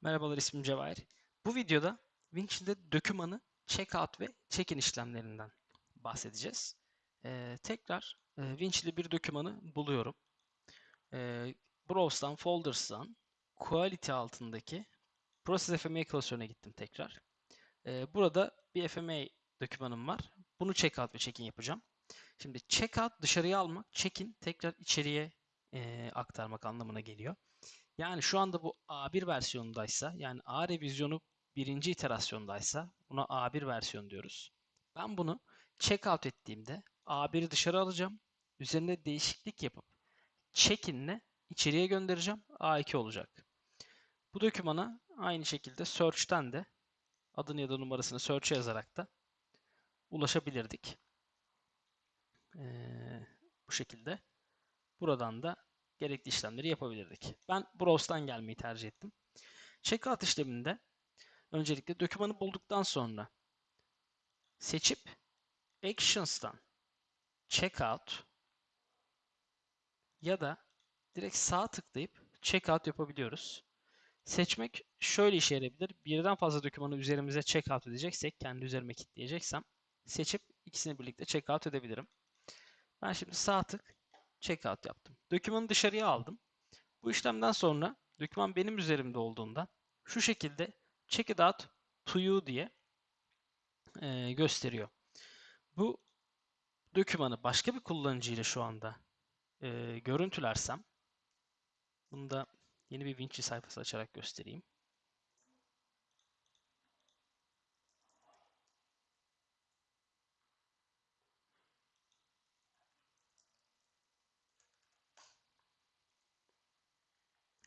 Merhabalar ismim Cevahir. Bu videoda Winchill'de dokümanı checkout ve check-in işlemlerinden bahsedeceğiz. Ee, tekrar e, Winchill'de bir dokümanı buluyorum. Ee, Browse'dan, Folders'dan Quality altındaki Process FMA klasörüne gittim tekrar. Ee, burada bir FMA dokümanım var. Bunu checkout ve check-in yapacağım. Şimdi checkout dışarıya almak, check-in tekrar içeriye e, aktarmak anlamına geliyor. Yani şu anda bu A1 versiyonundaysa yani A revizyonu birinci iterasyondaysa buna A1 versiyon diyoruz. Ben bunu checkout ettiğimde A1'i dışarı alacağım. Üzerinde değişiklik yapıp check-in'le içeriye göndereceğim. A2 olacak. Bu dokümana aynı şekilde search'ten de adını ya da numarasını search'e yazarak da ulaşabilirdik. Ee, bu şekilde. Buradan da gerekli işlemleri yapabilirdik. Ben Browse'dan gelmeyi tercih ettim. Checkout işleminde öncelikle dokümanı bulduktan sonra seçip Actions'tan Checkout ya da direkt sağ tıklayıp Checkout yapabiliyoruz. Seçmek şöyle işe yarayabilir. Birden fazla dokümanı üzerimize checkout edeceksek, kendi üzerime kilitleyeceksem seçip ikisini birlikte checkout edebilirim. Ben şimdi sağ tık checkout yaptım. Dokümanı dışarıya aldım. Bu işlemden sonra doküman benim üzerimde olduğunda şu şekilde check it out to you diye e, gösteriyor. Bu dokümanı başka bir kullanıcıyla şu anda e, görüntülersem bunu da yeni bir Vinci sayfası açarak göstereyim.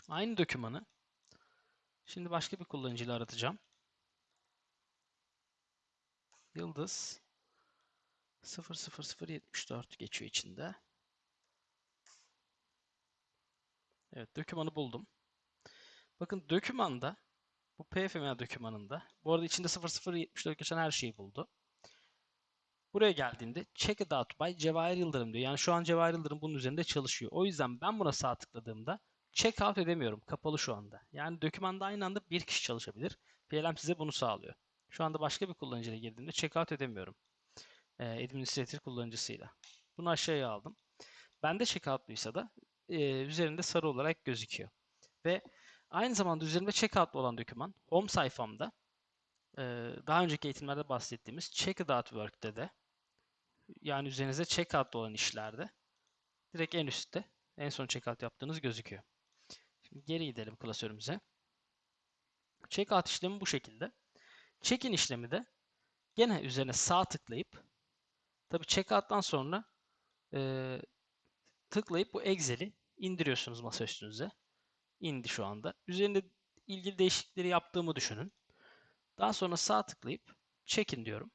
Aynı dokümanı şimdi başka bir kullanıcıyla aratacağım. Yıldız 00074 geçiyor içinde. Evet, dokümanı buldum. Bakın dokümanda bu PFMA dokümanında bu arada içinde 0074 geçen her şeyi buldu. Buraya geldiğinde check it out by Cevahir Yıldırım diyor. Yani şu an Cevahir Yıldırım bunun üzerinde çalışıyor. O yüzden ben buna sağ tıkladığımda check out edemiyorum. Kapalı şu anda. Yani dokümanda aynı anda bir kişi çalışabilir. PLM size bunu sağlıyor. Şu anda başka bir kullanıcıyla girdiğimde check out edemiyorum. Ee, administrator kullanıcısıyla. Bunu aşağıya aldım. Bende checkout'luysa da e, üzerinde sarı olarak gözüküyor. Ve aynı zamanda üzerinde checkout'lu olan doküman home sayfamda e, daha önceki eğitimlerde bahsettiğimiz check out work'te de yani üzerinize checkout'lu olan işlerde direkt en üstte en son checkout yaptığınız gözüküyor. Geri gidelim klasörümüze. Checkout işlemi bu şekilde. Check-in işlemi de gene üzerine sağ tıklayıp tabi checkout'tan sonra e, tıklayıp bu Excel'i indiriyorsunuz masa üstünüze. İndi şu anda. Üzerinde ilgili değişiklikleri yaptığımı düşünün. Daha sonra sağ tıklayıp check-in diyorum.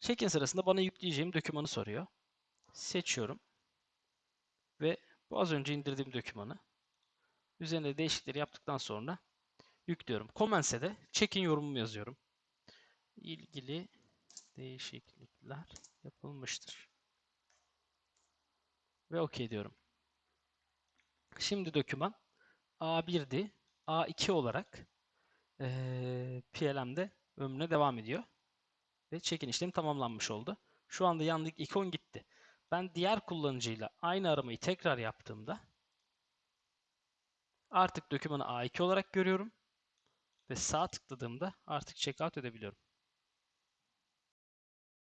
Check-in sırasında bana yükleyeceğim dokümanı soruyor. Seçiyorum. Ve bu az önce indirdiğim dokümanı üzerinde değişiklikleri yaptıktan sonra yüklüyorum. Comments'e de check-in yorumumu yazıyorum. İlgili değişiklikler yapılmıştır. Ve OK diyorum. Şimdi doküman A1'di. A2 olarak ee, PLM'de ömrüne devam ediyor. Ve check-in işlemi tamamlanmış oldu. Şu anda yandaki ikon gitti. Ben diğer kullanıcıyla aynı aramayı tekrar yaptığımda artık dokümanı A2 olarak görüyorum ve sağ tıkladığımda artık checkout edebiliyorum.